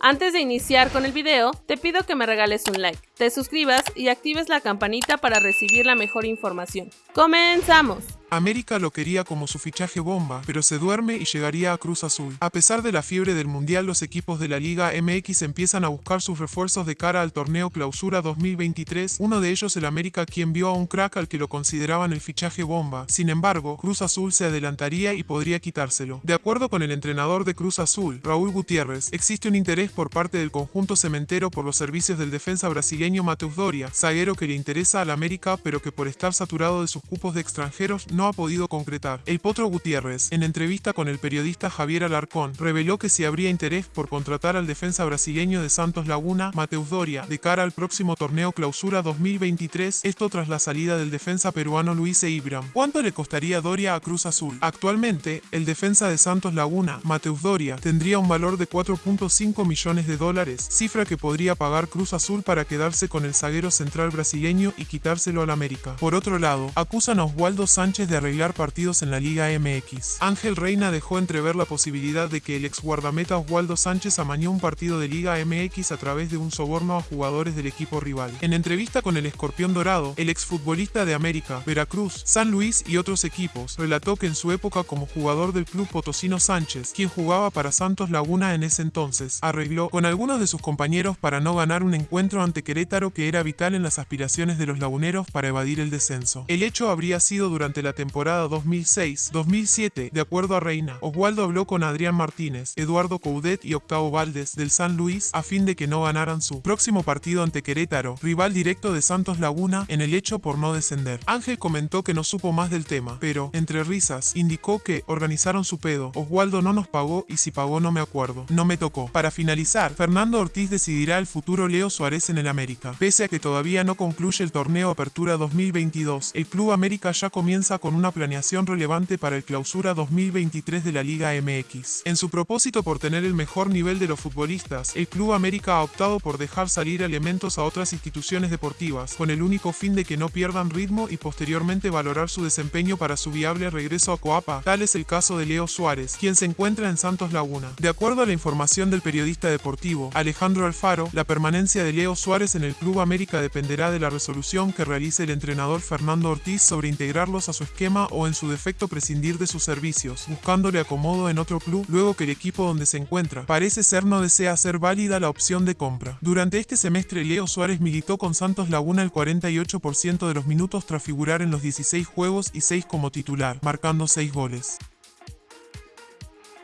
Antes de iniciar con el video, te pido que me regales un like, te suscribas y actives la campanita para recibir la mejor información. ¡Comenzamos! América lo quería como su fichaje bomba, pero se duerme y llegaría a Cruz Azul. A pesar de la fiebre del Mundial, los equipos de la Liga MX empiezan a buscar sus refuerzos de cara al torneo Clausura 2023, uno de ellos el América quien vio a un crack al que lo consideraban el fichaje bomba. Sin embargo, Cruz Azul se adelantaría y podría quitárselo. De acuerdo con el entrenador de Cruz Azul, Raúl Gutiérrez, existe un interés por parte del conjunto cementero por los servicios del defensa brasileño Mateus Doria, zaguero que le interesa al América pero que por estar saturado de sus cupos de extranjeros no ha podido concretar. El Potro Gutiérrez, en entrevista con el periodista Javier Alarcón, reveló que si habría interés por contratar al defensa brasileño de Santos Laguna, Mateus Doria, de cara al próximo torneo Clausura 2023, esto tras la salida del defensa peruano Luis Eibram. ¿Cuánto le costaría Doria a Cruz Azul? Actualmente, el defensa de Santos Laguna, Mateus Doria, tendría un valor de 4.5 millones de dólares, cifra que podría pagar Cruz Azul para quedarse con el zaguero central brasileño y quitárselo al América. Por otro lado, acusan a Oswaldo Sánchez de arreglar partidos en la Liga MX. Ángel Reina dejó entrever la posibilidad de que el ex guardameta Oswaldo Sánchez amañó un partido de Liga MX a través de un soborno a jugadores del equipo rival. En entrevista con el Escorpión Dorado, el exfutbolista de América, Veracruz, San Luis y otros equipos, relató que en su época como jugador del club Potosino Sánchez, quien jugaba para Santos Laguna en ese entonces, arregló con algunos de sus compañeros para no ganar un encuentro ante Querétaro que era vital en las aspiraciones de los laguneros para evadir el descenso. El hecho habría sido durante la temporada 2006-2007, de acuerdo a Reina. Oswaldo habló con Adrián Martínez, Eduardo Coudet y Octavo Valdés del San Luis a fin de que no ganaran su próximo partido ante Querétaro, rival directo de Santos Laguna, en el hecho por no descender. Ángel comentó que no supo más del tema, pero, entre risas, indicó que organizaron su pedo. Oswaldo no nos pagó y si pagó no me acuerdo. No me tocó. Para finalizar, Fernando Ortiz decidirá el futuro Leo Suárez en el América. Pese a que todavía no concluye el torneo Apertura 2022, el Club América ya comienza con una planeación relevante para el Clausura 2023 de la Liga MX. En su propósito por tener el mejor nivel de los futbolistas, el Club América ha optado por dejar salir elementos a otras instituciones deportivas, con el único fin de que no pierdan ritmo y posteriormente valorar su desempeño para su viable regreso a Coapa. Tal es el caso de Leo Suárez, quien se encuentra en Santos Laguna. De acuerdo a la información del periodista deportivo, Alejandro Alfaro, la permanencia de Leo Suárez en el Club América dependerá de la resolución que realice el entrenador Fernando Ortiz sobre integrarlos a su o en su defecto prescindir de sus servicios, buscándole acomodo en otro club luego que el equipo donde se encuentra parece ser no desea hacer válida la opción de compra. Durante este semestre Leo Suárez militó con Santos Laguna el 48% de los minutos tras figurar en los 16 juegos y 6 como titular, marcando 6 goles.